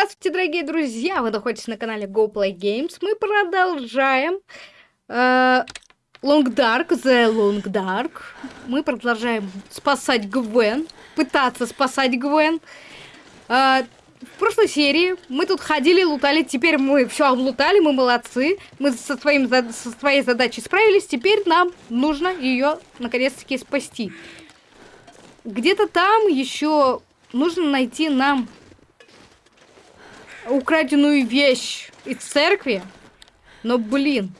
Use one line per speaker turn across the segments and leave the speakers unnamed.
Здравствуйте, дорогие друзья! Вы находитесь на канале Go Play Games. Мы продолжаем э, Long Dark, The Long Dark. Мы продолжаем спасать Гвен, пытаться спасать Гвен. Э, в прошлой серии мы тут ходили, лутали, теперь мы все облутали, мы молодцы. Мы со, своим, со своей задачей справились, теперь нам нужно ее наконец-таки спасти. Где-то там еще нужно найти нам украденную вещь из церкви. Но, блин.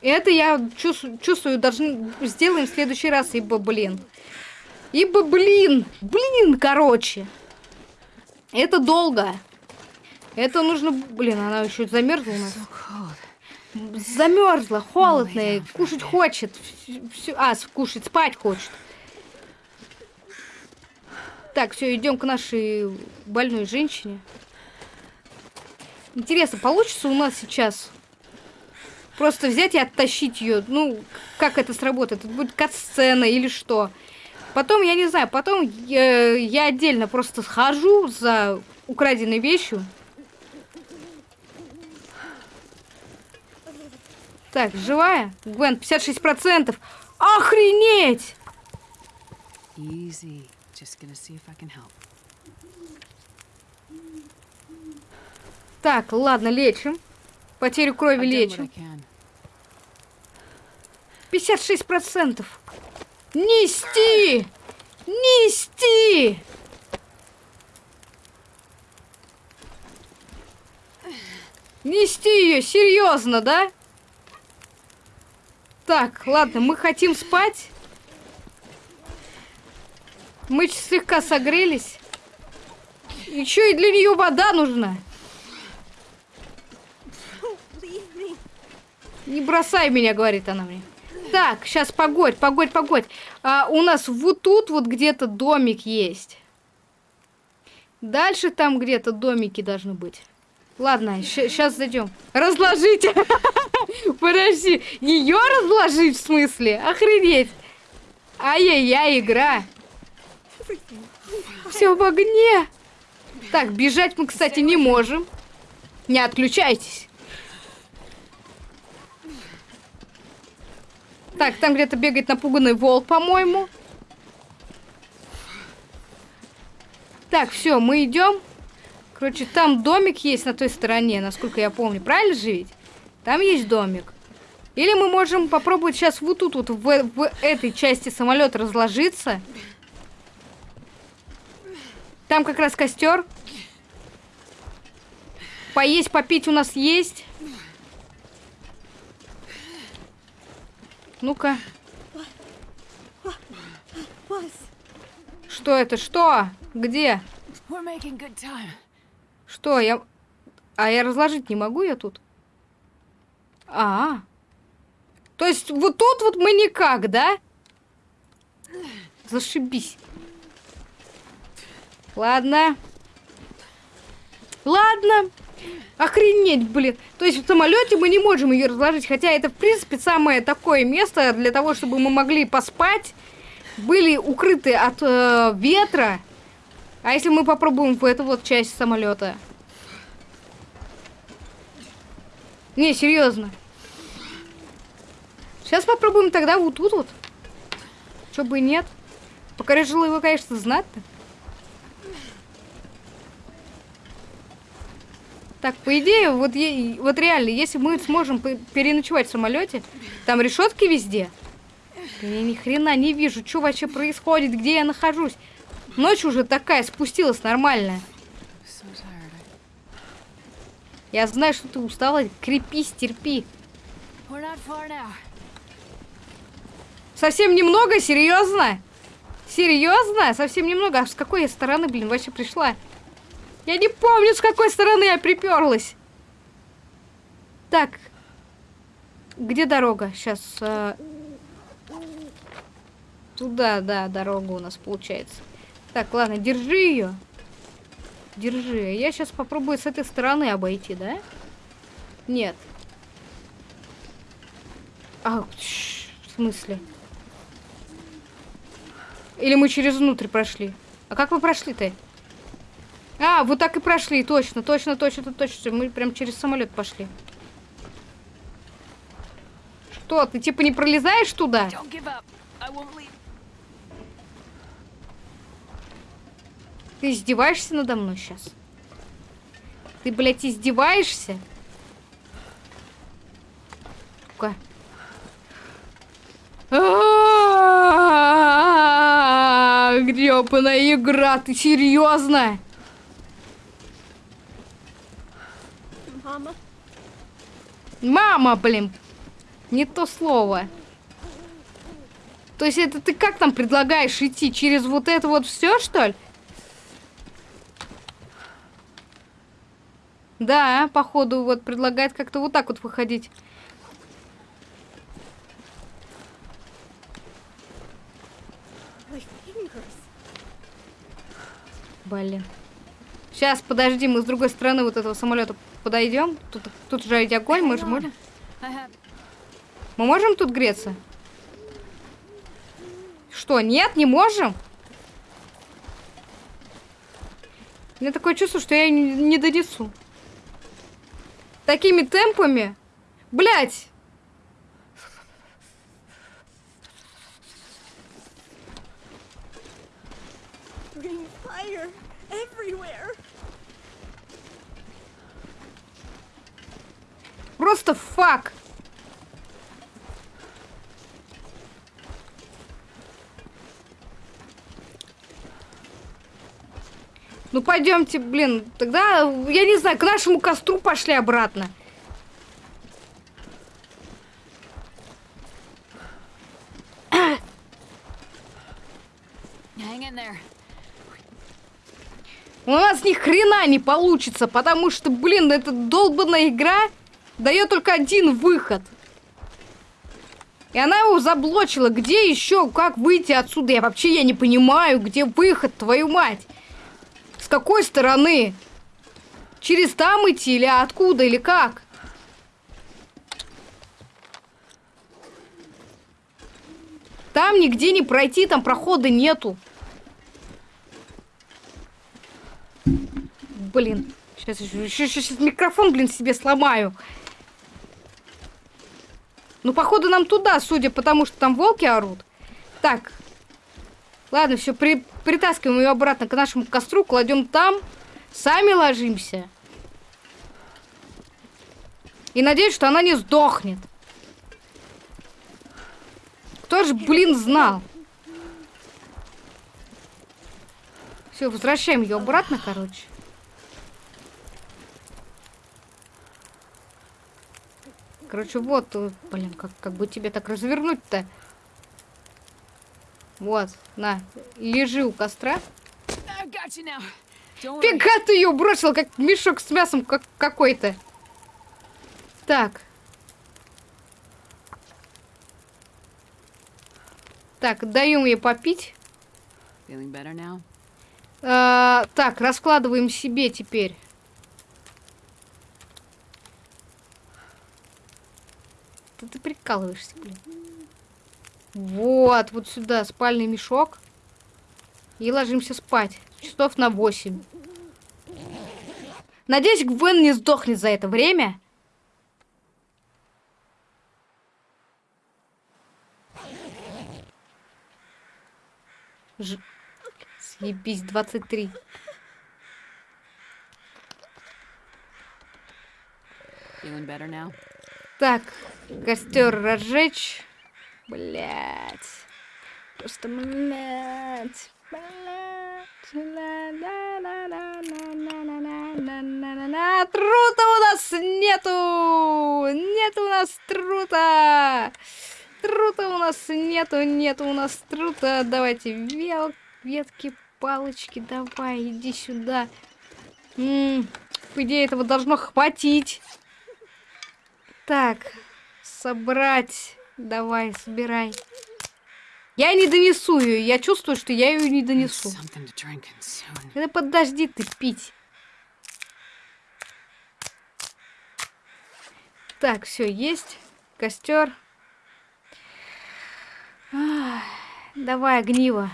Это я чувствую, чувствую должны сделаем в следующий раз, ибо, блин. Ибо, блин. Блин, короче. Это долго. Это нужно... Блин, она еще замерзла у нас. Замерзла, холодная, кушать хочет. Все, а, кушать, спать хочет. Так, все, идем к нашей больной женщине. Интересно, получится у нас сейчас просто взять и оттащить ее? Ну, как это сработает? Это будет кат-сцена или что? Потом, я не знаю, потом я, я отдельно просто схожу за украденной вещью. Так, живая? Гвен, 56%. Охренеть! Easy. Just gonna see if I can help. Так, ладно, лечим. Потерю крови лечим. 56%. Нести! Нести! Нести ее, серьезно, да? Так, ладно, мы хотим спать. Мы слегка согрелись. Еще и для нее вода нужна. Не бросай меня, говорит она мне. Так, сейчас погодь, погодь, погодь. А, у нас вот тут вот где-то домик есть. Дальше там где-то домики должны быть. Ладно, сейчас зайдем. Разложите. Подожди, ее разложить в смысле? Охренеть. Ай-яй-яй, игра. Все в огне. Так, бежать мы, кстати, не можем. Не отключайтесь. Так, там где-то бегает напуганный волк, по-моему. Так, все, мы идем. Короче, там домик есть на той стороне, насколько я помню. Правильно же ведь? Там есть домик. Или мы можем попробовать сейчас вот тут, вот в, в этой части самолета разложиться. Там как раз костер. Поесть, попить у нас есть. Ну-ка. Что это? Что? Где? Что? Я... А я разложить не могу я тут? А, -а. То есть вот тут вот мы никак, да? Зашибись. Ладно. Ладно. Охренеть, блин. То есть в самолете мы не можем ее разложить, хотя это, в принципе, самое такое место для того, чтобы мы могли поспать, были укрыты от э, ветра. А если мы попробуем в эту вот часть самолета? Не, серьезно. Сейчас попробуем тогда вот тут вот. Чё бы и нет. Покорежила его, конечно, знать-то. Так, по идее, вот, вот реально, если мы сможем переночевать в самолете, там решетки везде. Я ни хрена не вижу, что вообще происходит, где я нахожусь. Ночь уже такая, спустилась нормальная. Я знаю, что ты устала. Крепись, терпи. Совсем немного? Серьезно? Серьезно? Совсем немного? А с какой я стороны, блин, вообще пришла? Я не помню, с какой стороны я приперлась. Так. Где дорога? Сейчас. Э... Туда, да, дорога у нас получается. Так, ладно, держи ее. Держи. Я сейчас попробую с этой стороны обойти, да? Нет. А, в смысле? Или мы через внутрь прошли? А как мы прошли-то? А, вот так и прошли, точно, точно, точно, точно. Мы прям через самолет пошли. Что, ты типа не пролезаешь туда? Ты издеваешься надо мной сейчас? Ты, блядь, издеваешься? Ну-ка. Гребаная игра, ты серьезно? Мама. Мама, блин. Не то слово. То есть это ты как там предлагаешь идти? Через вот это вот все, что ли? Да, походу, вот предлагает как-то вот так вот выходить. Блин. Сейчас, подожди, мы с другой стороны вот этого самолета подойдем. Тут, тут же огонь, мы же можем. Мы можем тут греться? Что, нет, не можем? У меня такое чувство, что я не, не донесу. Такими темпами? Блять! Просто фак. Ну пойдемте, блин, тогда, я не знаю, к нашему костру пошли обратно. У нас ни хрена не получится, потому что, блин, эта долбанная игра дает только один выход. И она его заблочила. Где еще, как выйти отсюда? Я вообще я не понимаю, где выход, твою мать какой стороны? Через там идти или откуда, или как? Там нигде не пройти, там прохода нету. Блин, сейчас еще, сейчас микрофон, блин, себе сломаю. Ну, походу, нам туда, судя потому что там волки орут. Так, Ладно, все, при, притаскиваем ее обратно к нашему костру, кладем там, сами ложимся. И надеюсь, что она не сдохнет. Кто же, блин, знал? Все, возвращаем ее обратно, короче. Короче, вот, э, блин, как, как бы тебе так развернуть-то? Вот, на, лежи у костра. Фига ты ее бросил, как мешок с мясом как какой-то. Так. Так, даем ей попить. А, так, раскладываем себе теперь. Ты, ты прикалываешься, блин. Вот, вот сюда спальный мешок. И ложимся спать. Часов на 8. Надеюсь, Гвен не сдохнет за это время. Ж... Съебись, 23. Так, костер разжечь. Блять. Просто, блять. Трута у нас нету! Нету у нас трута! Трута у нас нету, нету у нас трута. Давайте вел, ветки, палочки, давай, иди сюда. М -м, по идее, этого должно хватить. Так, собрать. Давай, собирай. Я не донесу ее. Я чувствую, что я ее не донесу. Это подожди ты пить. Так, все, есть. Костер. давай, огниво.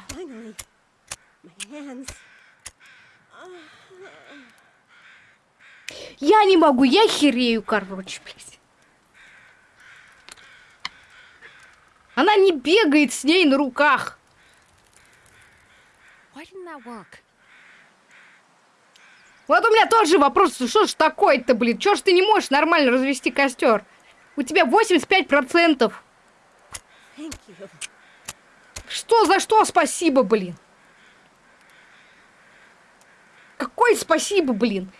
Я не могу, я херею, короче, блядь. Она не бегает с ней на руках. Вот у меня тоже вопрос, что ж такое-то, блин? Чё ж ты не можешь нормально развести костер? У тебя 85%.
Thank you.
Что за что спасибо, блин? Какое спасибо, блин?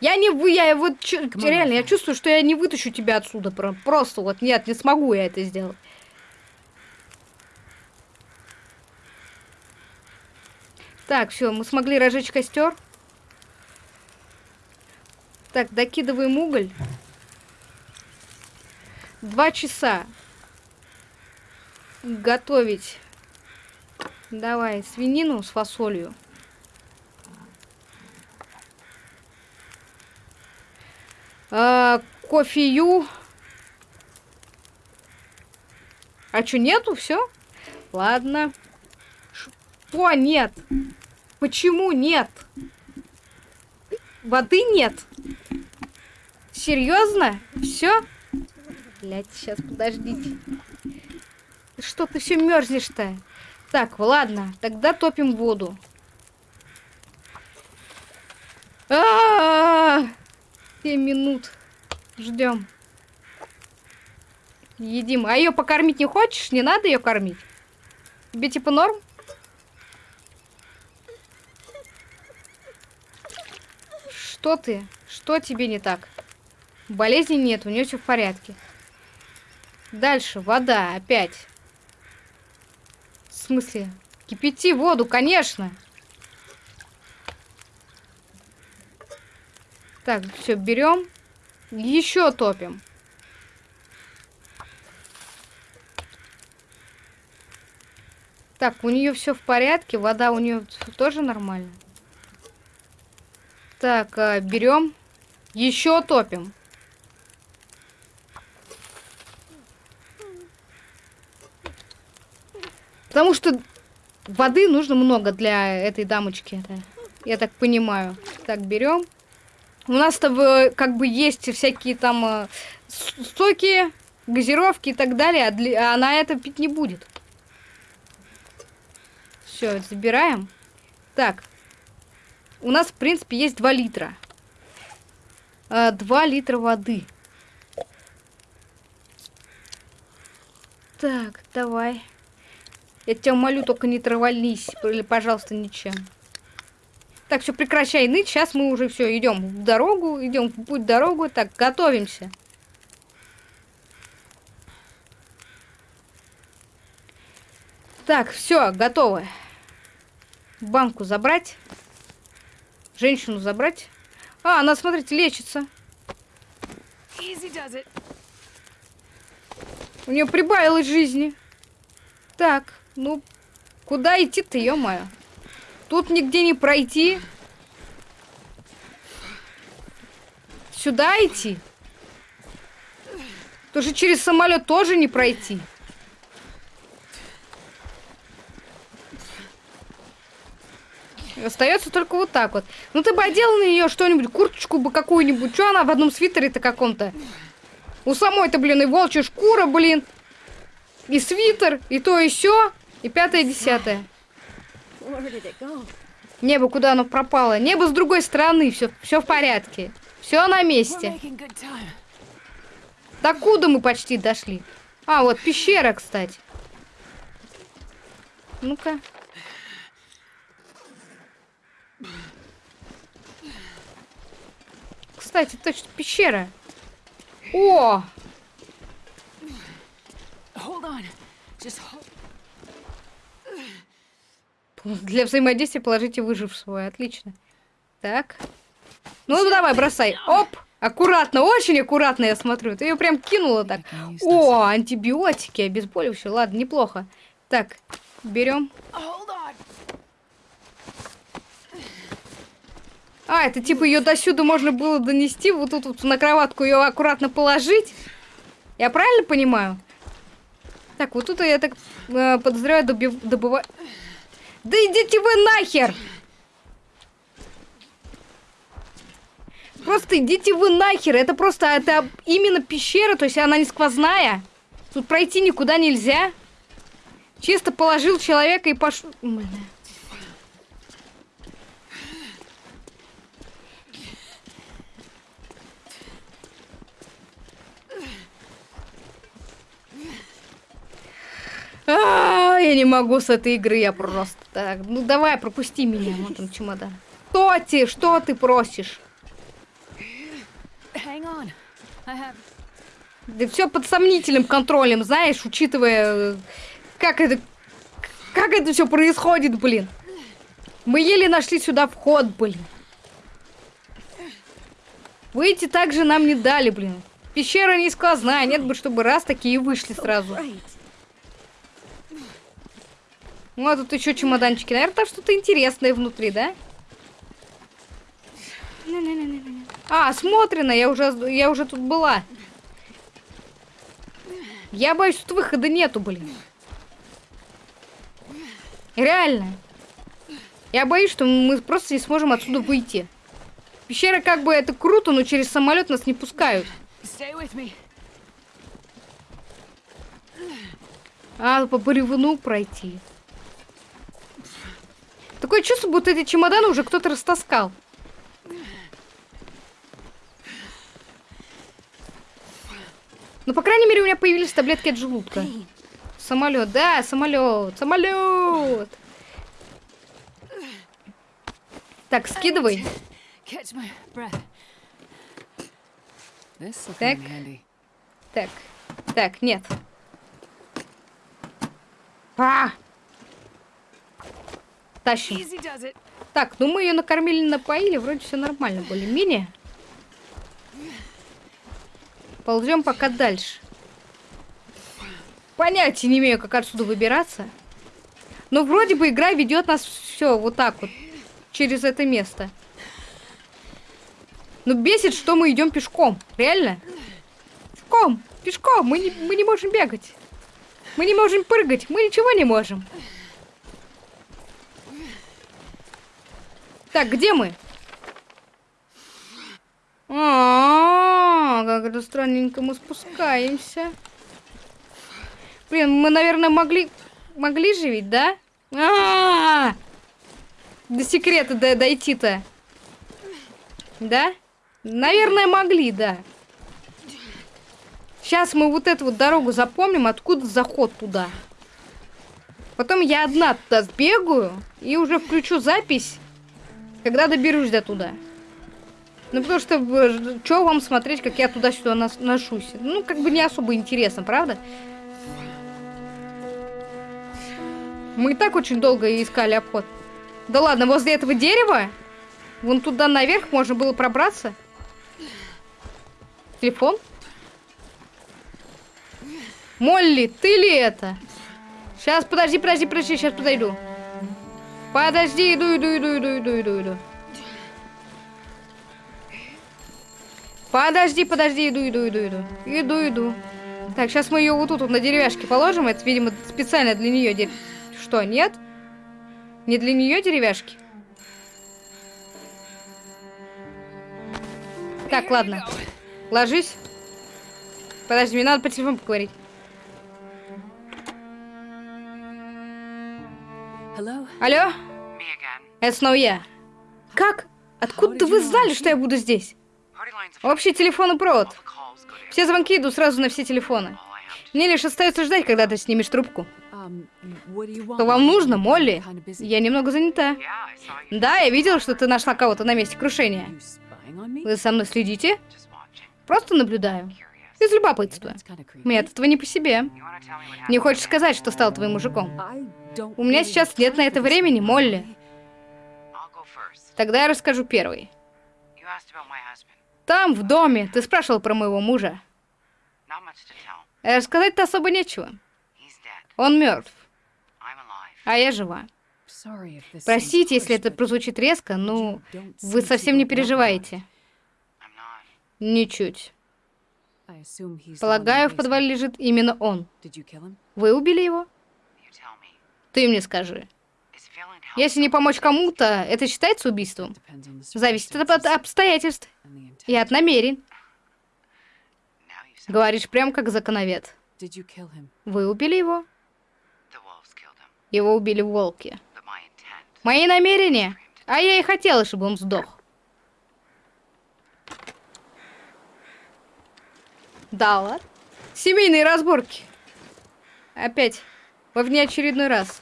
Я не вы, я вот реально, я чувствую, что я не вытащу тебя отсюда. про- Просто вот нет, не смогу я это сделать. Так, все, мы смогли разжечь костер. Так, докидываем уголь. Два часа. Готовить. Давай, свинину с фасолью. А, кофею. А чё, нету? Все? Ладно. Что нет? Почему нет? Воды нет? Серьезно? Все? Блять, сейчас подождите. Что ты все мерзнешь-то? Так, ладно, тогда топим воду. А, 7 минут. Ждем. Едим. А ее покормить не хочешь? Не надо ее кормить? Тебе типа норм? Что ты? Что тебе не так? Болезни нет, у нее все в порядке. Дальше, вода, опять. В смысле? Кипяти воду, конечно. Так, все, берем. Еще топим. Так, у нее все в порядке, вода у нее тоже нормально. Так, а, берем. Еще топим. Потому что воды нужно много для этой дамочки. это Я так понимаю. Так, берем. У нас-то как бы есть всякие там э, соки, газировки и так далее, а, для- а она это пить не будет. Все, забираем. Так. У нас, в принципе, есть 2 литра. 2 литра воды. Так, давай. Я тебя молю, только не травальнись, или, пожалуйста, ничем. Так, все, прекращай ныть. Сейчас мы уже все идем в дорогу, идем в путь дорогу. Так, готовимся. Так, все, готово. Банку забрать. Женщину забрать. А, она, смотрите, лечится. У нее прибавилось жизни. Так, ну, куда идти-то, ё-моё? Тут нигде не пройти. Сюда идти? Тоже через самолет тоже не пройти. Остается только вот так вот. Ну ты бы одела на нее что-нибудь, курточку бы какую-нибудь. Что она в одном свитере-то каком-то? У самой-то, блин, и волчья шкура, блин. И свитер, и то, и все. И пятое, десятое.
It go?
Небо, куда оно пропало? Небо с другой стороны, все, все в порядке. Все на месте.
time.
Докуда мы почти дошли? А, вот пещера, кстати. Ну-ка. Кстати, точно, пещера. О! Для взаимодействия положите выжившего. Отлично. Так. Ну, давай, бросай. Оп! Аккуратно, очень аккуратно, я смотрю. Ты ее прям кинула так. О, антибиотики, обезболивающие. Ладно, неплохо. Так, берем.
Hold on.
А, это типа ее до сюда можно было донести, вот тут вот на кроватку ее аккуратно положить. Я правильно понимаю? Так, вот тут я так э, подозреваю добив... Да идите вы нахер! Просто идите вы нахер. Это просто это именно пещера, то есть она не сквозная. Тут пройти никуда нельзя. Чисто положил человека и пошел. А, я не могу с этой игры, я просто так. Ну давай, пропусти меня, вот там чемодан. Что ты, что ты просишь? Да все под сомнительным контролем, знаешь, учитывая, как это, как это все происходит, блин. Мы еле нашли сюда вход, блин. Выйти также нам не дали, блин. Пещера не сквозная, нет бы, чтобы раз такие вышли сразу. Ну, а тут еще чемоданчики. Наверное, там что-то интересное внутри, да? А, смотрено, я уже, я уже тут была. Я боюсь, тут выхода нету, блин. Реально. Я боюсь, что мы просто не сможем отсюда выйти. Пещера как бы это круто, но через самолет нас не пускают. А, по бревну пройти. Такое чувство, будто эти чемоданы уже кто-то растаскал. Ну, по крайней мере, у меня появились таблетки от желудка. Самолет, да, самолет, самолет. Так, скидывай. Так. Так, так, нет. А! Тащим. Так, ну мы ее накормили, напоили, вроде все нормально, более-менее. Ползем пока дальше. Понятия не имею, как отсюда выбираться. Но вроде бы игра ведет нас все вот так вот через это место. Ну бесит, что мы идем пешком. Реально? Пешком, пешком. Мы не, мы не можем бегать. Мы не можем прыгать. Мы ничего не можем. Так, где мы? А, как это странненько мы спускаемся. Блин, мы, наверное, могли... Могли же да? А, До секрета до- дойти-то. Да? Наверное, могли, да. Сейчас мы вот эту вот дорогу запомним, откуда заход туда. Потом я одна туда сбегаю и уже включу запись, когда доберусь до туда. Ну, потому что, что вам смотреть, как я туда-сюда ношусь? Ну, как бы не особо интересно, правда? Мы и так очень долго искали обход. Да ладно, возле этого дерева, вон туда наверх можно было пробраться. Телефон? Молли, ты ли это? Сейчас, подожди, подожди, подожди, сейчас подойду. Подожди, иду, иду, иду, иду, иду, иду, иду. Подожди, подожди, иду, иду, иду, иду. Иду, иду. Так, сейчас мы ее вот тут вот на деревяшке положим. Это, видимо, специально для нее. Дер... Что, нет? Не для нее деревяшки? Так, ладно. Ложись. Подожди, мне надо по телефону поговорить. Алло? Это снова я. Как? Откуда вы знали, что я буду здесь? Общий телефонный провод. Все звонки идут сразу на все телефоны. Мне лишь остается ждать, когда ты снимешь трубку.
Um?
Что вам нужно, Молли? Я немного занята. Да, я видела, что ты нашла кого-то на месте крушения. Вы за мной следите? Просто наблюдаю. Из любопытства. Мне от этого не по себе. Не хочешь сказать, что стал твоим мужиком? У меня сейчас нет на это времени, Молли. Тогда я расскажу первый. Там, в доме, ты спрашивал про моего мужа. Э, Рассказать-то особо нечего. Он мертв, а я жива. Простите, если это прозвучит резко, но
don't
вы совсем не переживаете. Ничуть. Полагаю, в подвале лежит именно он. Вы убили его? Ты мне скажи. Если не помочь кому-то, это считается убийством? Зависит от обстоятельств и от намерений. Говоришь прям как законовед. Вы убили его? Его убили волки. Мои намерения? А я и хотела, чтобы он сдох. Да ладно. Семейные разборки. Опять. Во внеочередной раз.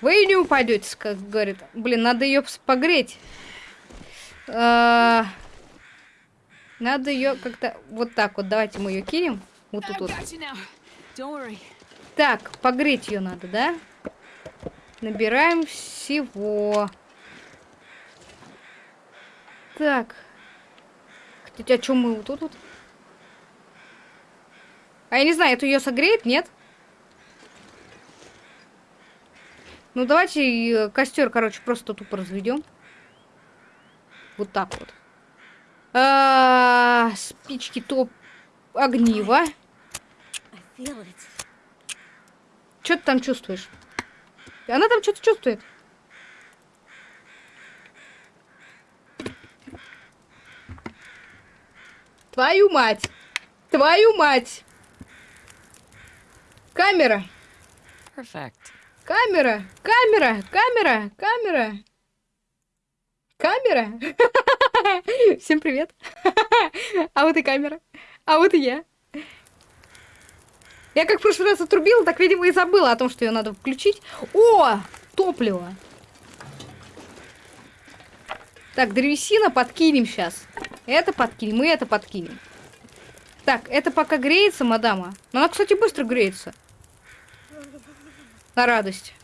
Вы не упадете, как говорит. Блин, надо ее погреть. А, Надо ее как-то вот так вот. Давайте мы ее кинем. Вот тут вот. Так, погреть ее надо, да? Набираем всего. Так. Хотя, а что мы вот тут вот? А я не знаю, это ее согреет, нет? Ну, давайте костер, короче, просто тупо разведем. Вот так вот. А, спички топ огниво. Что ты там чувствуешь? Она там что-то чувствует. Твою мать! Твою мать! Камера!
Perfect.
Камера! Камера! Камера! Камера! Камера! Всем привет! А вот и камера. А вот и я. Я как в прошлый раз отрубила, так, видимо, и забыла о том, что ее надо включить. О! Топливо! Так, древесина подкинем сейчас. Это подкинем, и это подкинем. Так, это пока греется, мадама. Но она, кстати, быстро греется. На радость.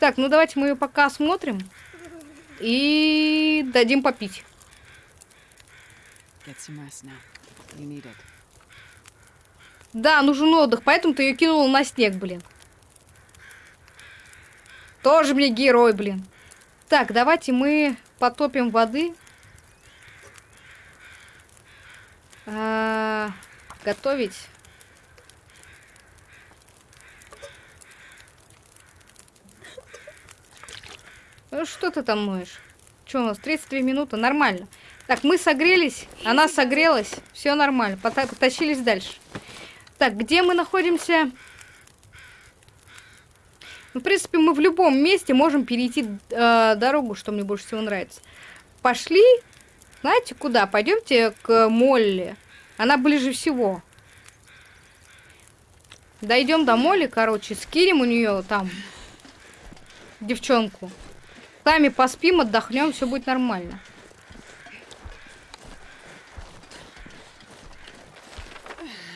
Так, ну давайте мы ее пока осмотрим. И дадим попить. Да, нужен отдых, поэтому ты ее кинул на снег, блин. Тоже мне герой, блин. Так, давайте мы потопим воды. А, готовить. Ну что ты там моешь? Что у нас, 32 минуты? Нормально. Так, мы согрелись, она согрелась, все нормально, пота- потащились дальше. Так, где мы находимся? Ну, в принципе, мы в любом месте можем перейти э, дорогу, что мне больше всего нравится. Пошли, знаете, куда? Пойдемте к Молли. Она ближе всего. Дойдем до Молли, короче, скинем у нее там девчонку. Сами поспим, отдохнем, все будет нормально.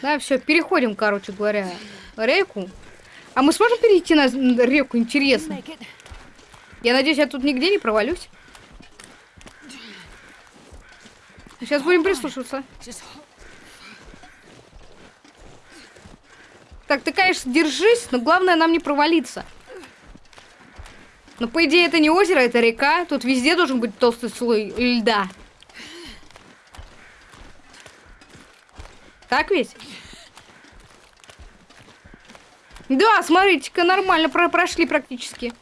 Да, все, переходим, короче говоря, реку. А мы сможем перейти на реку? Интересно. Я надеюсь, я тут нигде не провалюсь. Сейчас будем прислушиваться.
Just hold.
Так, ты, конечно, держись, но главное нам не провалиться. Но, по идее, это не озеро, это река. Тут везде должен быть толстый слой льда. Так ведь? Да, смотрите-ка, нормально про прошли практически.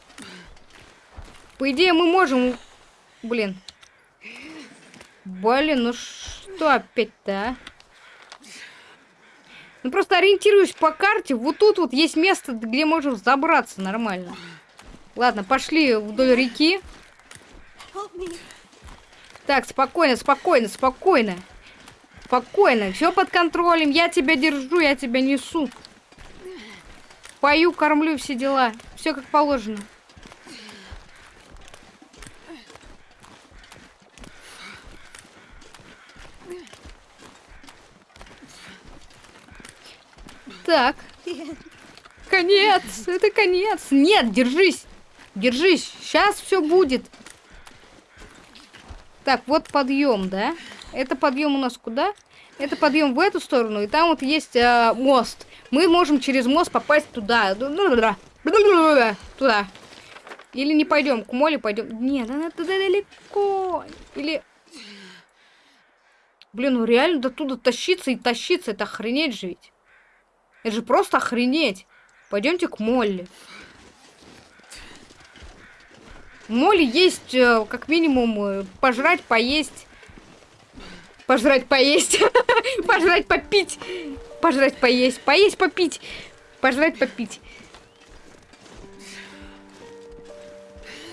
По идее, мы можем... Блин. Блин, ну что опять-то, а? Ну просто ориентируюсь по карте. Вот тут вот есть место, где можем забраться нормально. Ладно, пошли вдоль реки. Так, спокойно, спокойно, спокойно. Спокойно, все под контролем. Я тебя держу, я тебя несу. Пою, кормлю, все дела. Все как положено. Так. Конец, это конец. Нет, держись. Держись, сейчас все будет. Так, вот подъем, да? Это подъем у нас куда? Это подъем в эту сторону, и там вот есть а, мост. Мы можем через мост попасть туда. Туда. Или не пойдем, к моле пойдем. Нет, она туда далеко. Или... Блин, ну реально до туда тащиться и тащиться, это охренеть же ведь. Это же просто охренеть. Пойдемте к Молли. Молли есть, э, как минимум, э, пожрать, поесть. Пожрать, поесть. Пожрать, попить. Пожрать, поесть. Поесть, попить. Пожрать, попить.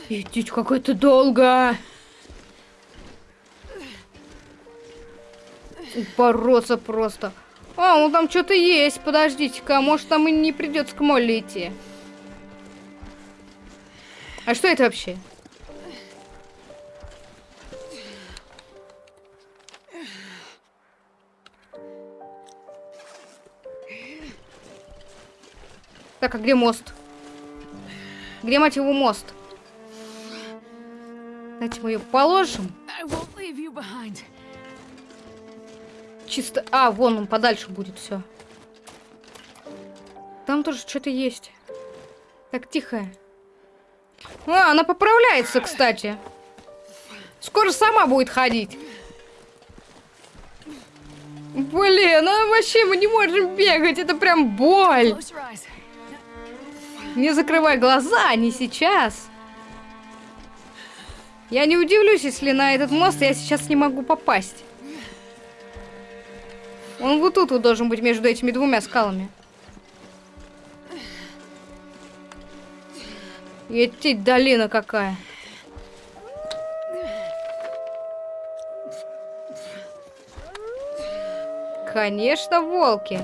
Идите, как это долго. Упороться просто. А, ну там что-то есть. Подождите-ка, может там и не придется к Молли идти. А что это вообще? Так, а где мост? Где, мать его, мост? Давайте мы ее положим.
I won't leave you behind.
Чисто... А, вон он подальше будет все. Там тоже что-то есть. Так, тихо. А, она поправляется, кстати. Скоро сама будет ходить. Блин, ну вообще мы не можем бегать, это прям боль. Не закрывай глаза, не сейчас. Я не удивлюсь, если на этот мост я сейчас не могу попасть. Он вот тут вот должен быть между этими двумя скалами. Етить долина какая. Конечно, волки.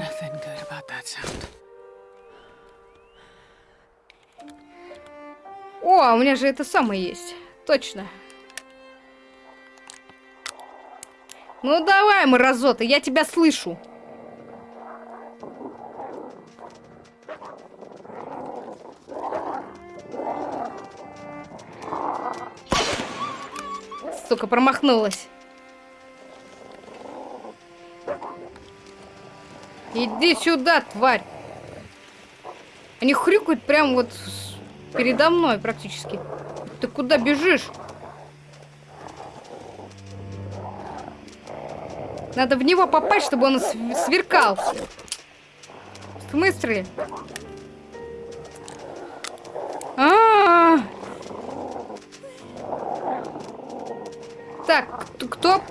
О, а у меня же это самое есть. Точно. Ну давай, мразота, я тебя слышу. Сука, промахнулась. Иди сюда, тварь. Они хрюкают прям вот передо мной практически. Ты куда бежишь? Надо в него попасть, чтобы он св- сверкал. В смысле? А, -а, -а. Так, кто?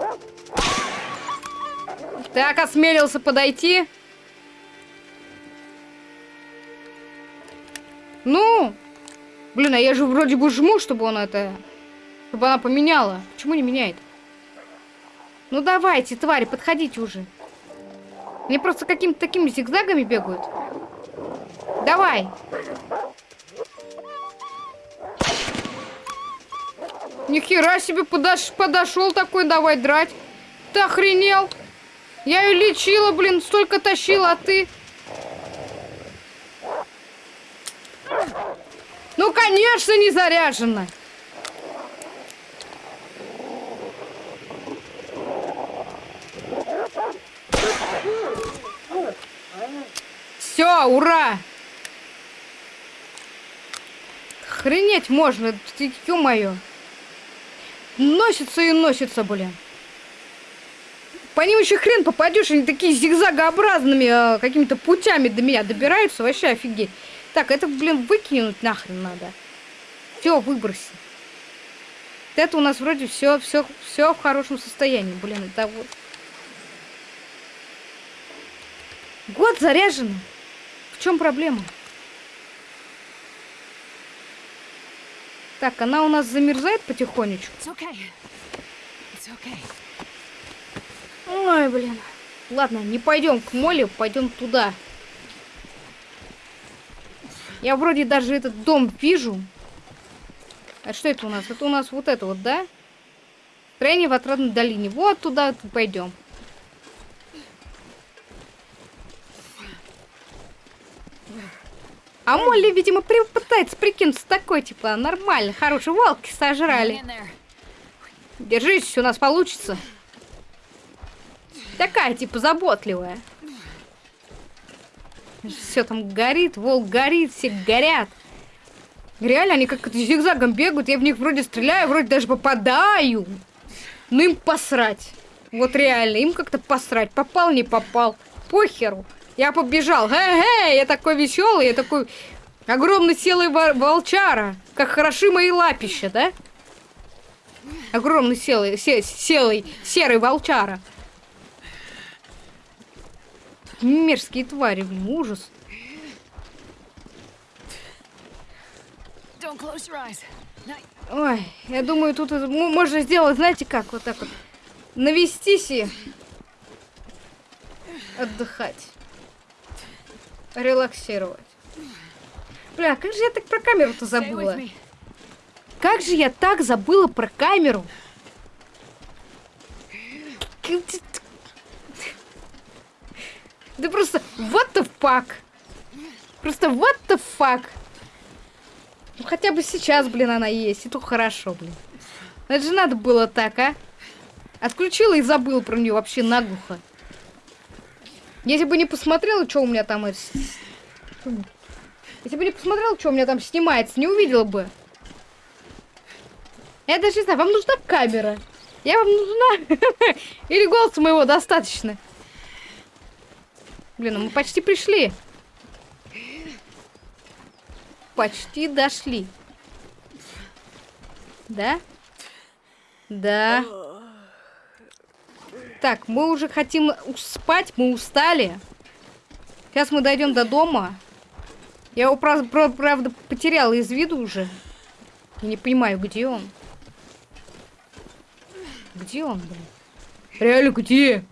Так, осмелился подойти. Ну, блин, а я же вроде бы жму, чтобы он это... Чтобы она поменяла. Почему не меняет? Ну давайте, твари, подходите уже. Они просто какими-то такими зигзагами бегают. Давай. Нихера себе подош... подошел такой, давай драть. Ты охренел? Я ее лечила, блин, столько тащила, а ты... Ну, конечно, не заряжена. Все, ура! Охренеть можно, ё-моё. Носится и носится, блин. По ним еще хрен попадешь, они такие зигзагообразными а, какими-то путями до меня добираются, вообще офигеть. Так, это, блин, выкинуть нахрен надо. Все, выброси. Это у нас вроде все, все, все в хорошем состоянии, блин, это вот. Год заряжено. В чем проблема? Так, она у нас замерзает потихонечку.
It's okay. It's okay.
Ой, блин. Ладно, не пойдем к Моле, пойдем туда. Я вроде даже этот дом вижу. А что это у нас? Это у нас вот это вот, да? Строение в отрадной долине. Вот туда пойдем. А Молли, видимо, при- пытается прикинуться такой, типа, нормально, хороший, волки сожрали. Держись, у нас получится. Такая, типа, заботливая. Все там горит, волк горит, все горят. Реально, они как зигзагом бегают, я в них вроде стреляю, вроде даже попадаю. Ну им посрать. Вот реально, им как-то посрать. Попал, не попал. Похеру. Я побежал. Хе-хе, я такой веселый, я такой Огромный селый во- волчара. Как хороши мои лапища, да? Огромный селый, се- селый, серый волчара. Мерзкие твари, блин, ужас. Ой, я думаю, тут можно сделать, знаете как, вот так вот. Навестись и отдыхать. Релаксировать. Бля, как же я так про камеру-то забыла? Как же я так забыла про камеру? Да просто what the fuck? Просто what the fuck? Ну хотя бы сейчас, блин, она есть, и то хорошо, блин. Это же надо было так, а? Отключила и забыла про нее вообще наглухо. Если бы не посмотрела, что у меня там... Если бы не посмотрела, что у меня там снимается, не увидела бы. Я даже не знаю, вам нужна камера? Я вам нужна? Или голоса моего достаточно? Блин, ну мы почти пришли. Почти дошли. Да? Да. Так, мы уже хотим спать, мы устали. Сейчас мы дойдем до дома. Я его, прав- прав- правда, потеряла из виду уже. Я не понимаю, где он. Где он, блин? Реально, где?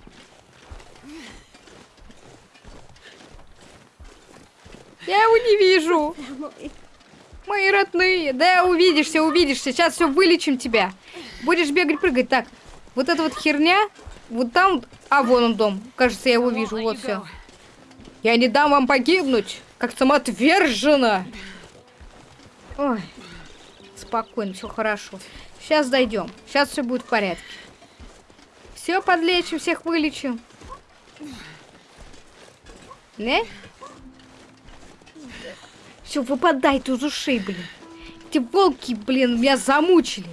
Я его не вижу. Мои родные. Да, увидишься, увидишься. Сейчас все вылечим тебя. Будешь бегать, прыгать. Так, вот эта вот херня. Вот там... А, вон он дом. Кажется, я его вижу. Вот все. Я не дам вам погибнуть, как самоотверженно. Ой, спокойно, все хорошо. Сейчас дойдем. Сейчас все будет в порядке. Все подлечим, всех вылечим. Не? Все, выпадай ты из ушей, блин. Эти волки, блин, меня замучили.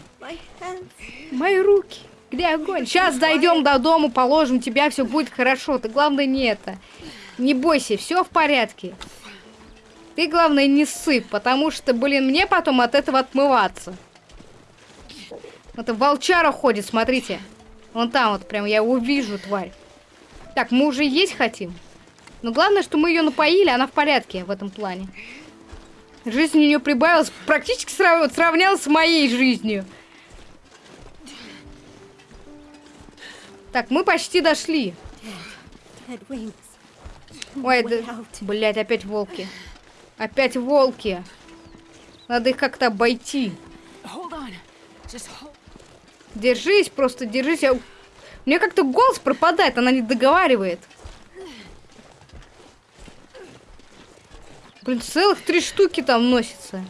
Мои руки. Где огонь? Сейчас дойдем до дома, положим тебя, все будет хорошо. Ты главное не это. Не бойся, все в порядке. Ты, главное, не сыпь, потому что, блин, мне потом от этого отмываться. Это волчара ходит, смотрите. Вон там вот, прям я его вижу, тварь. Так, мы уже есть хотим. Но главное, что мы ее напоили, она в порядке в этом плане. Жизнь у нее прибавилась, практически срав- сравнялась с моей жизнью. Так, мы почти дошли. Ой, да...
out.
Блять, опять волки. Опять волки. Надо их как-то обойти. Держись, просто держись. Я- У меня как-то голос пропадает, она не договаривает. Блин, целых три штуки там носится.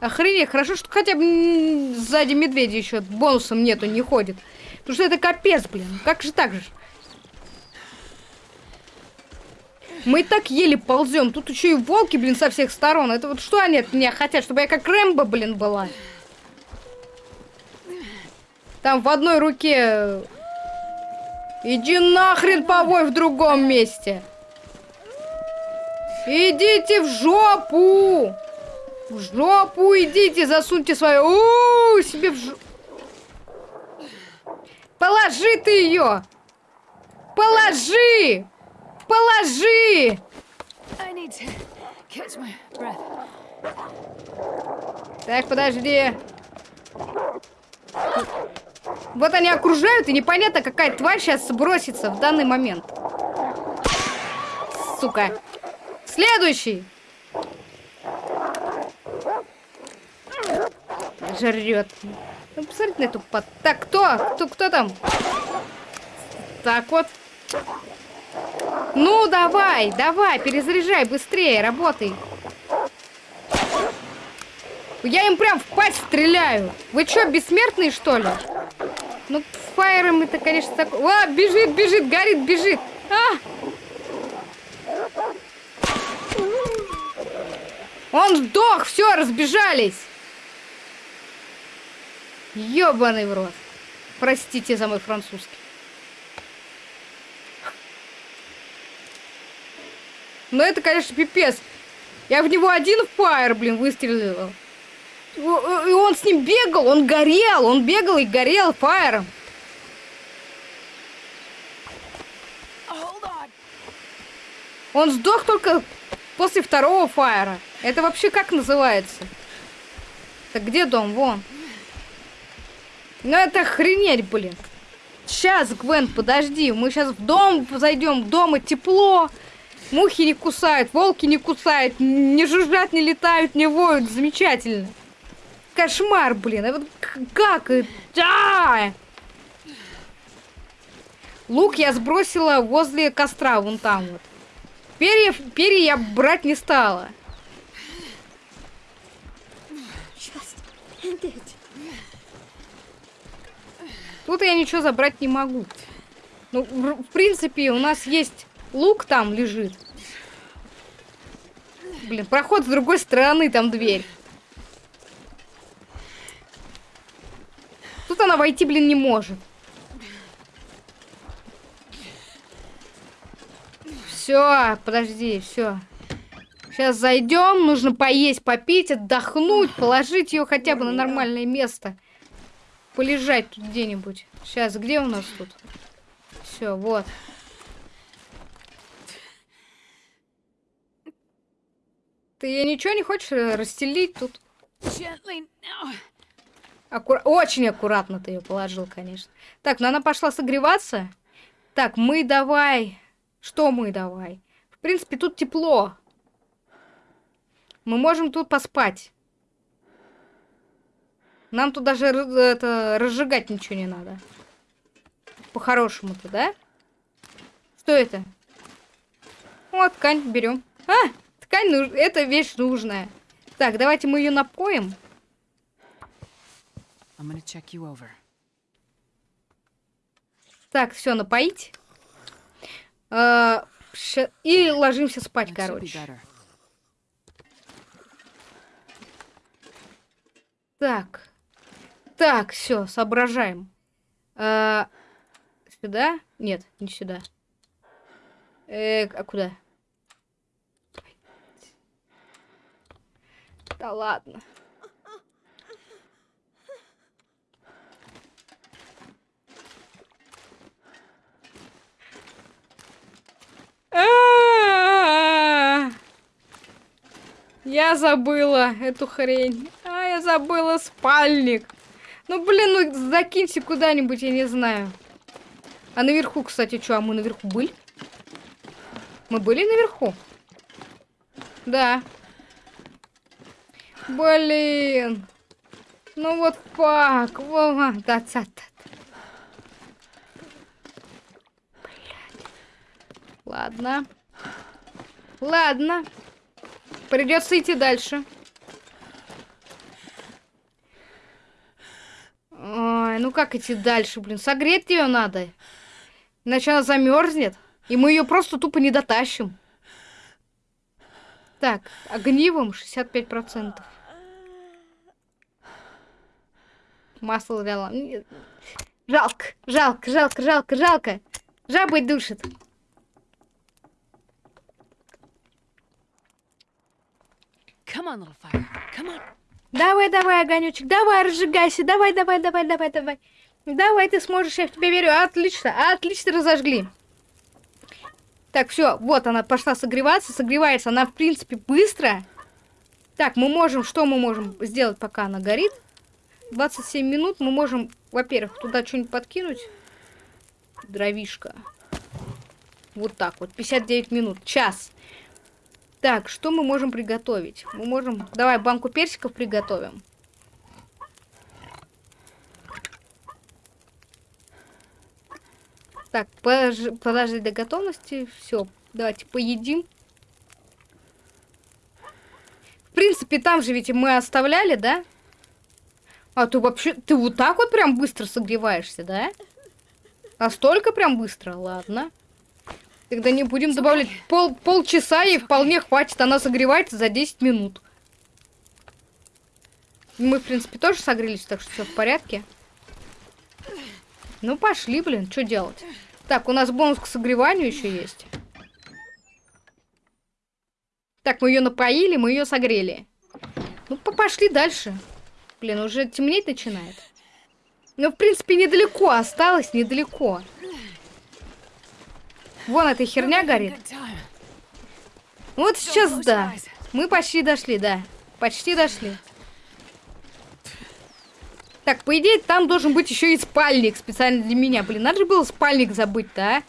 Охренеть, хорошо, что хотя бы сзади медведя еще бонусом нету, не ходит. Потому что это капец, блин. Как же так же? Мы и так еле ползем. Тут еще и волки, блин, со всех сторон. Это вот что они от меня хотят? Чтобы я как Рэмбо, блин, была. Там в одной руке... Иди нахрен повой в другом месте. Идите в жопу. В жопу идите, засуньте свою... У, себе в жопу. Положи ты ее. Положи. Положи. Так, подожди. Вот они окружают, и непонятно, какая тварь сейчас сбросится в данный момент. Сука. Следующий. Жрет. Ну, посмотрите на эту под... Так, кто? Кто, кто там? Так вот. Ну, давай, давай, перезаряжай, быстрее, работай. Я им прям в пасть стреляю. Вы что, бессмертные, что ли? Ну, фаером это, конечно, так... О, бежит, бежит, горит, бежит. А! Он сдох, все, разбежались. Ёбаный в рот. Простите за мой французский. Но это, конечно, пипец. Я в него один фаер, блин, выстрелил. И он с ним бегал, он горел, он бегал и горел фаером. Он сдох только после второго фаера. Это вообще как называется? Так где дом? Вон. Ну это охренеть, блин. Сейчас, Гвен, подожди. Мы сейчас в дом зайдем. Дома тепло. Мухи не кусают, волки не кусают, не жужжат, не летают, не воют. Замечательно. Кошмар, блин. А вот как? это? А! Лук я сбросила возле костра, вон там вот. Перья, перья я брать не стала.
Just.
Тут я ничего забрать не могу. Ну, в, принципе, у нас есть лук там лежит. Блин, проход с другой стороны, там дверь. Тут она войти, блин, не может. Все, подожди, все. Сейчас зайдем, нужно поесть, попить, отдохнуть, положить ее хотя бы на нормальное место. Полежать тут где-нибудь. Сейчас, где у нас тут? Все, вот. Ты ничего не хочешь э, расстелить тут? Аккура- Очень аккуратно ты ее положил, конечно. Так, ну она пошла согреваться. Так, мы давай. Что мы давай? В принципе, тут тепло. Мы можем тут поспать. Нам тут даже это, разжигать ничего не надо. По-хорошему-то, да? Что это? Вот, ткань берем. А, ткань, нуж- это вещь нужная. Так, давайте мы ее напоим. Так, все, напоить. А, И ложимся спать, короче. Так. Так, все, соображаем. А, Сюда? Нет, не сюда. Э, а куда? Да ладно. А-а-а! Я забыла эту хрень. А, я забыла спальник. Ну, блин, ну закиньте куда-нибудь, я не знаю. А наверху, кстати, что, а мы наверху были? Мы были наверху? Да. Блин. Ну вот фак. Вова. Да, да, да. Ладно. Ладно. Придется идти дальше. Ой, ну как идти дальше, блин? Согреть ее надо. Иначе она замерзнет. И мы ее просто тупо не дотащим. Так, огнивом 65%. Масло дала. Жалко, жалко, жалко, жалко, жалко. Жабой душит.
Come on, little fire. Come on.
Давай, давай, огонечек, давай, разжигайся, давай, давай, давай, давай, давай. Давай, ты сможешь, я в тебя верю. Отлично, отлично разожгли. Так, все, вот она пошла согреваться, согревается она, в принципе, быстро. Так, мы можем, что мы можем сделать, пока она горит? 27 минут мы можем, во-первых, туда что-нибудь подкинуть. Дровишка. Вот так вот, 59 минут, час. Так, что мы можем приготовить? Мы можем... Давай банку персиков приготовим. Так, подож- подожди до готовности. Все, давайте поедим. В принципе, там же ведь мы оставляли, да? А ты вообще... Ты вот так вот прям быстро согреваешься, да? Настолько прям быстро? Ладно. Тогда не будем добавлять. Пол, полчаса ей вполне хватит. Она согревается за 10 минут. Мы, в принципе, тоже согрелись, так что все в порядке. Ну, пошли, блин, что делать? Так, у нас бонус к согреванию еще есть. Так, мы ее напоили, мы ее согрели. Ну, по- пошли дальше. Блин, уже темнеть начинает. Ну, в принципе, недалеко осталось, недалеко. Вон эта херня горит. Вот сейчас да. Мы почти дошли, да. Почти дошли. Так, по идее, там должен быть еще и спальник специально для меня. Блин, надо же было спальник забыть-то, а?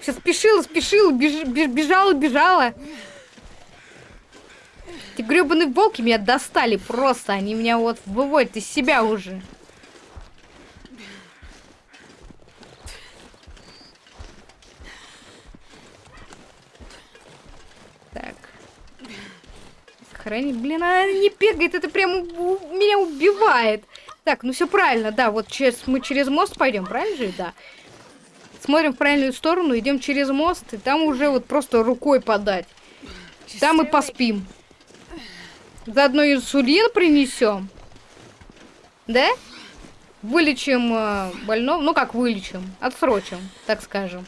Сейчас спешила, спешила, беж- беж- бежала, бежала. Эти гребаные волки меня достали просто. Они меня вот выводят из себя уже. Так. Храни, блин, она не бегает, это прям меня убивает. Так, ну все правильно, да, вот через, мы через мост пойдем, правильно же? Да. Смотрим в правильную сторону, идем через мост, и там уже вот просто рукой подать. Там мы поспим. Заодно инсулин принесем. Да? Вылечим э, больного. Ну как вылечим? Отсрочим, так скажем.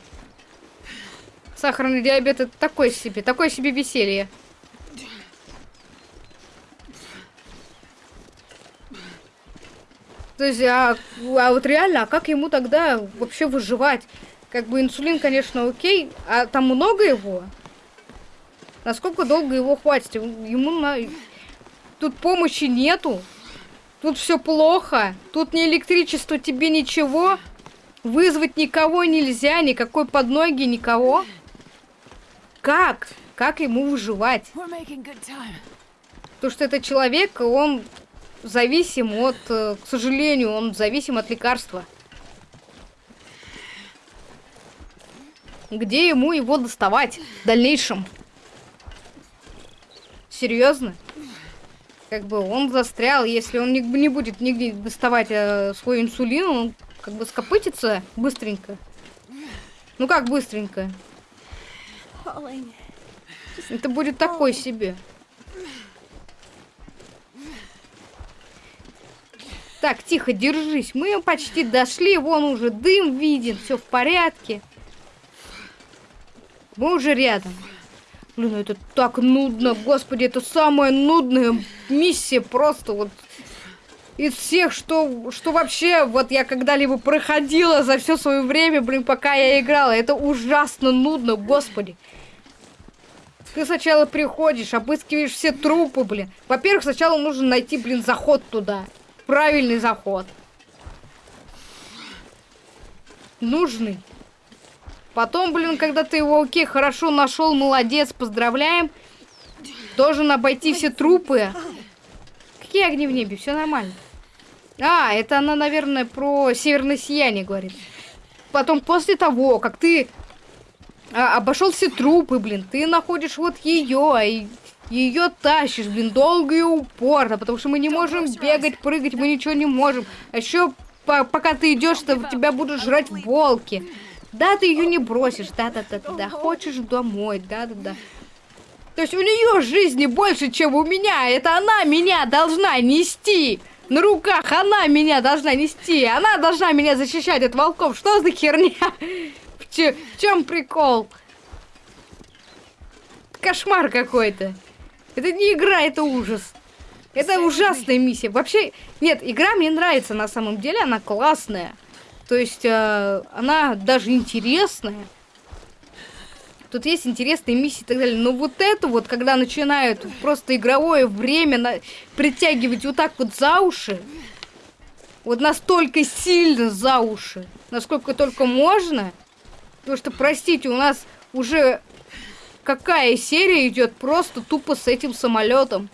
Сахарный диабет это такое себе, такое себе веселье. То есть, а, а вот реально, а как ему тогда вообще выживать? Как бы инсулин, конечно, окей, а там много его? Насколько долго его хватит? Ему на... Тут помощи нету. Тут все плохо. Тут ни электричество, тебе ничего. Вызвать никого нельзя, никакой подноги, никого. Как? Как ему выживать? Потому что это человек, он зависим от, э, к сожалению, он зависим от лекарства. Где ему его доставать в дальнейшем? Серьезно? Как бы он застрял, если он не, не будет нигде доставать э, свой инсулин, он как бы скопытится быстренько. Ну как быстренько? Это будет такой себе. Так, тихо, держись. Мы почти дошли. Вон уже дым виден. Все в порядке. Мы уже рядом. Блин, это так нудно. Господи, это самая нудная миссия. Просто вот из всех, что, что вообще вот я когда-либо проходила за все свое время, блин, пока я играла. Это ужасно нудно, господи. Ты сначала приходишь, обыскиваешь все трупы, блин. Во-первых, сначала нужно найти, блин, заход туда. Правильный заход. Нужный. Потом, блин, когда ты его, окей, хорошо нашел, молодец, поздравляем. Должен обойти все трупы. Какие огни в небе? Все нормально. А, это она, наверное, про северное сияние говорит. Потом, после того, как ты а, обошел все трупы, блин, ты находишь вот ее, и ее тащишь, блин, долго и упорно, потому что мы не можем бегать, прыгать, мы ничего не можем. А еще пока ты идешь, то тебя будут жрать волки. Да, ты ее не бросишь, да-да-да, да, хочешь домой, да-да-да. То есть у нее жизни больше, чем у меня. Это она меня должна нести. На руках она меня должна нести. Она должна меня защищать от волков. Что за херня? В, в чем прикол? Кошмар какой-то. Это не игра, это ужас. Это ужасная миссия. Вообще, нет, игра мне нравится на самом деле, она классная. То есть, э, она даже интересная. Тут есть интересные миссии и так далее. Но вот это вот, когда начинают просто игровое время на... притягивать вот так вот за уши, вот настолько сильно за уши, насколько только можно, потому что, простите, у нас уже какая серия идет просто тупо с этим самолетом.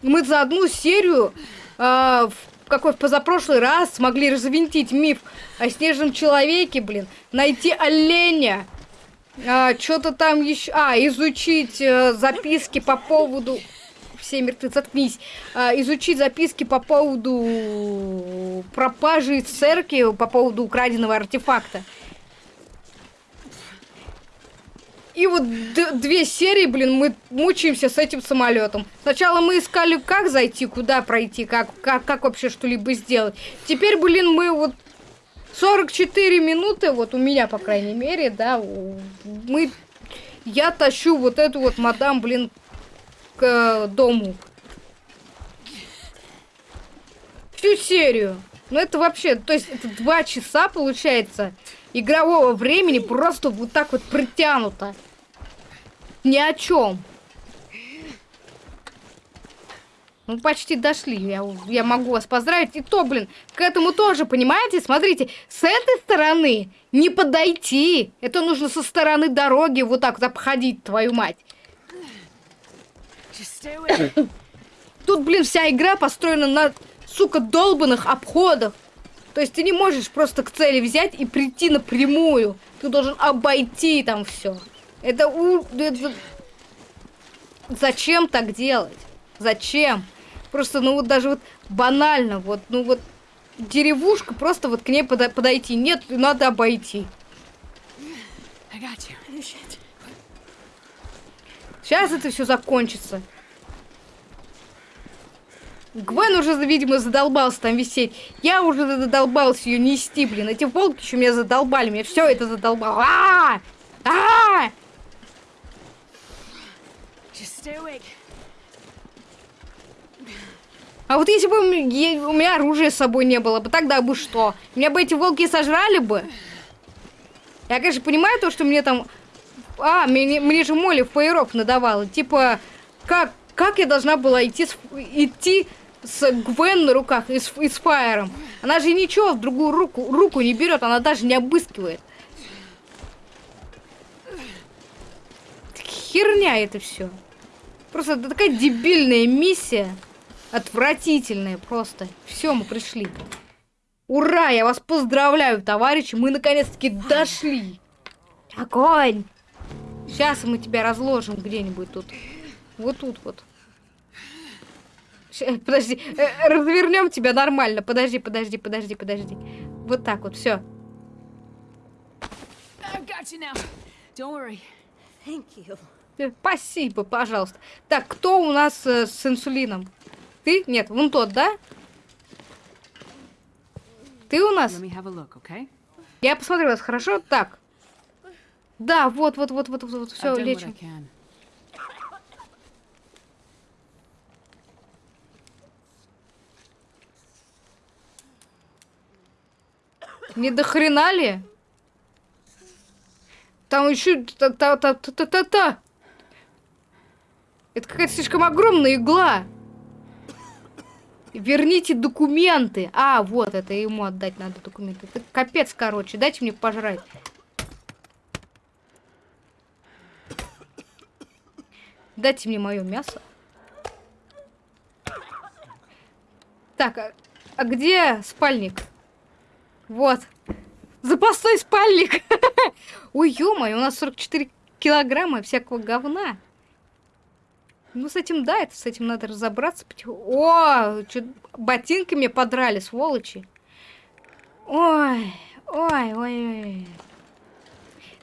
Мы за одну серию а, в какой в позапрошлый раз смогли развинтить миф о снежном человеке, блин, найти оленя, а, что-то там еще, а, изучить э, записки по поводу, все мертвы, заткнись, А, изучить записки по поводу пропажи церкви, по поводу украденного артефакта. И вот две серии, блин, мы мучаемся с этим самолетом. Сначала мы искали, как зайти, куда пройти, как, как, как вообще что-либо сделать. Теперь, блин, мы вот 44 минуты, вот у меня, по крайней мере, да, мы я тащу вот эту вот мадам, блин, к э, дому. Всю серию. Ну это вообще, то есть это два часа получается игрового времени просто вот так вот притянуто. Ни о чем. Ну, почти дошли. Я, я могу вас поздравить. И то, блин, к этому тоже, понимаете? Смотрите, с этой стороны не подойти. Это нужно со стороны дороги вот так вот обходить, твою мать. Тут, блин, вся игра построена на, сука, долбанных обходах. То есть ты не можешь просто к цели взять и прийти напрямую. Ты должен обойти там все. Это, у... это... Зачем так делать? Зачем? Просто, ну вот даже вот банально, вот, ну вот деревушка, просто вот к ней подо- подойти. Нет, надо обойти. Сейчас это все закончится. Гвен уже, видимо, задолбался там висеть. Я уже задолбался ее нести, блин. Эти волки еще меня задолбали. Меня все это задолбало. А! А!
Awake.
А вот если бы у меня оружия с собой не было бы, тогда бы что? Меня бы эти волки сожрали бы? Я, конечно, понимаю то, что мне там... А, мне, мне же Молли фаерок надавала. Типа, как, как я должна была идти идти с Гвен на руках и с, и с Фаером? Она же ничего в другую руку, руку не берет, она даже не обыскивает. Херня это все. Просто такая дебильная миссия. Отвратительная просто. Все, мы пришли. Ура, я вас поздравляю, товарищи. Мы наконец-таки дошли. Огонь! Сейчас мы тебя разложим где-нибудь тут. Вот тут вот. Ща- подожди, э, развернем тебя нормально. Подожди, подожди, подожди, подожди. Вот так вот, все.
You.
Спасибо, пожалуйста. Так, кто у нас э, с инсулином? Ты? Нет, вон тот, да? Ты у нас?
Look, okay?
Я посмотрела, хорошо? Так. Да, вот, вот, вот, вот, вот, вот, все, лечим. Не до хрена ли? Там еще та-та-та-та-та-та. Это какая-то слишком огромная игла. Верните документы. А, вот, это ему отдать надо документы. Это капец, короче. Дайте мне пожрать. Дайте мне мое мясо. Так, а, а где спальник? Вот. Запасной спальник. Ой, ё-моё, у нас 44 килограмма всякого говна. Ну, с этим, да, это с этим надо разобраться. О, ботинки мне подрали, сволочи. Ой, ой, ой, ой.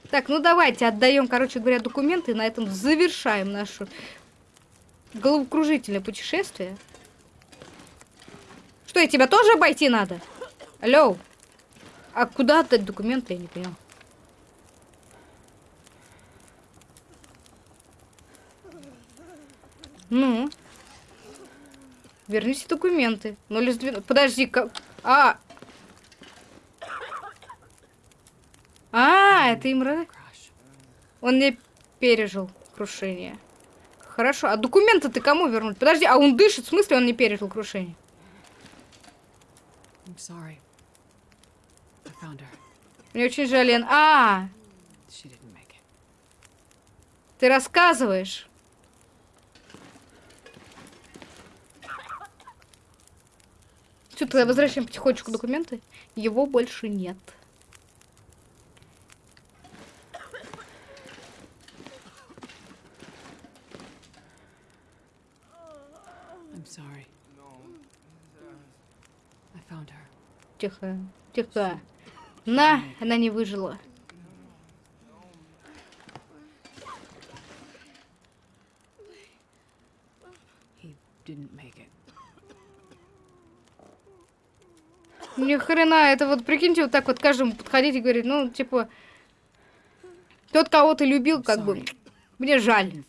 Так, ну давайте отдаем, короче говоря, документы. и На этом завершаем наше головокружительное путешествие. Что, и тебя тоже обойти надо? Алло. А куда отдать документы, я не понял. Ну. Верните документы. Ну, или сдвину... Подожди, как... А! А, это им... ра-
Crash.
Он не пережил крушение. Хорошо. А документы ты кому вернуть? Подожди, а он дышит? В смысле он не пережил крушение?
I'm sorry.
Мне очень жаль, Лен. А, ты рассказываешь. Все, тогда возвращаем потихонечку документы. Его больше нет. Тихо, тихо. На, она не выжила. Ни хрена, это вот прикиньте, вот так вот каждому подходить и говорить, ну, типа, тот, кого ты любил, как бы. Мне жаль.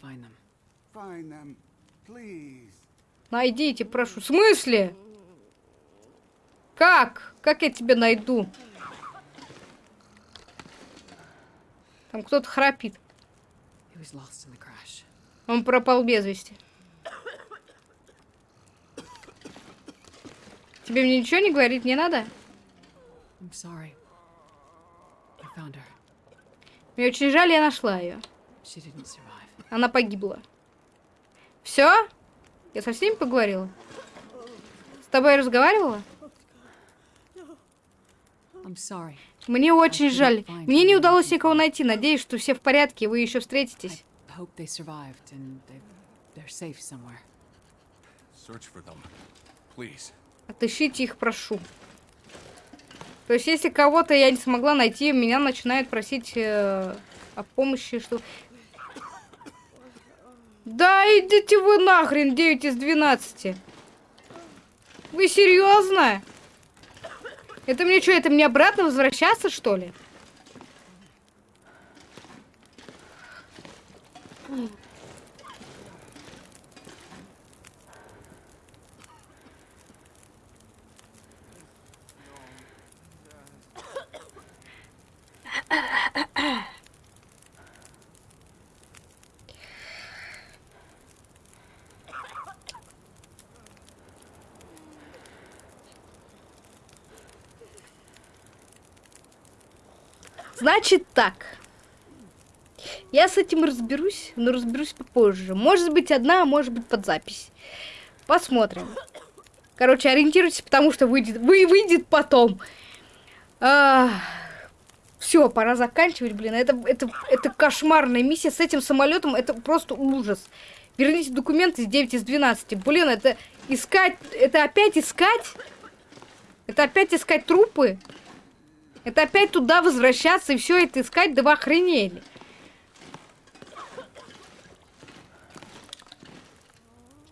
Найдите, прошу. В смысле? Как? Как я тебя найду? Там кто-то храпит. Он пропал без вести. Тебе мне ничего не говорить не надо? Мне очень жаль, я нашла ее. Она погибла. Все? Я со всеми поговорила? С тобой разговаривала?
I'm sorry.
Мне очень жаль. Мне не удалось никого найти. Надеюсь, что все в порядке, и вы еще встретитесь. Отыщите их, прошу. То есть, если кого-то я не смогла найти, меня начинают просить э, о помощи, что... Да идите вы нахрен, 9 из 12. Вы серьезно? Это мне что, это мне обратно возвращаться, что ли? Значит так. Я с этим разберусь, но разберусь попозже. Может быть одна, а может быть под запись. Посмотрим. Короче, ориентируйтесь, потому что выйдет, вы, выйдет потом. все, пора заканчивать, блин. Это, это, это кошмарная миссия с этим самолетом. Это просто ужас. Верните документы с 9 из 12. Блин, это искать... Это опять искать? Это опять искать трупы? Это опять туда возвращаться и все это искать, да вы охренели.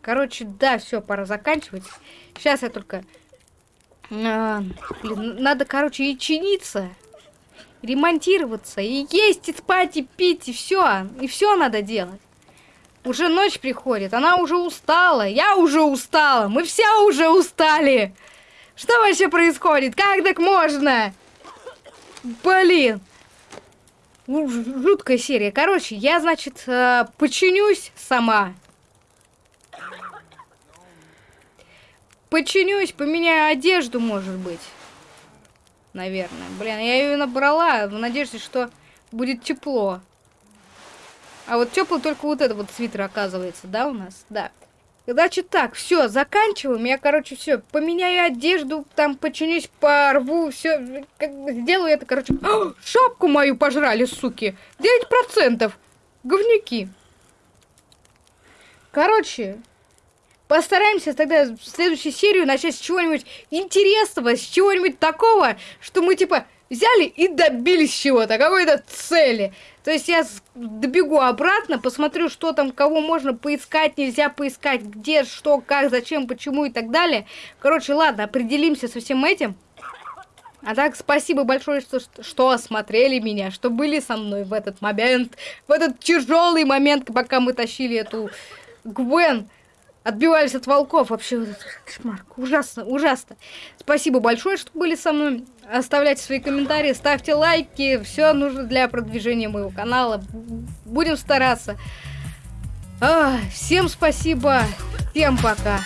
Короче, да, все, пора заканчивать. Сейчас я только... А, блин, надо, короче, и чиниться, ремонтироваться, и есть, и спать, и пить, и все. И все надо делать. Уже ночь приходит, она уже устала, я уже устала, мы все уже устали. Что вообще происходит? Как так можно? Блин. Ну, Жуткая серия. Короче, я, значит, э, починюсь сама. Починюсь, поменяю одежду, может быть. Наверное. Блин, я ее набрала в надежде, что будет тепло. А вот теплый только вот этот вот свитер оказывается, да, у нас? Да. Значит так, все, заканчиваем. Я, короче, все, поменяю одежду, там починюсь, порву, все, сделаю это, короче. А, шапку мою пожрали, суки. 9%. Говнюки. Короче, постараемся тогда следующую серию начать с чего-нибудь интересного, с чего-нибудь такого, что мы, типа, взяли и добились чего-то, какой-то цели. То есть я добегу обратно, посмотрю, что там, кого можно поискать, нельзя поискать, где, что, как, зачем, почему и так далее. Короче, ладно, определимся со всем этим. А так, спасибо большое, что, что осмотрели меня, что были со мной в этот момент, в этот тяжелый момент, пока мы тащили эту Гвен, отбивались от волков. Вообще, вот кошмар, ужасно, ужасно. Спасибо большое, что были со мной. Оставляйте свои комментарии, ставьте лайки. Все нужно для продвижения моего канала. Будем стараться. А, всем спасибо. Всем пока.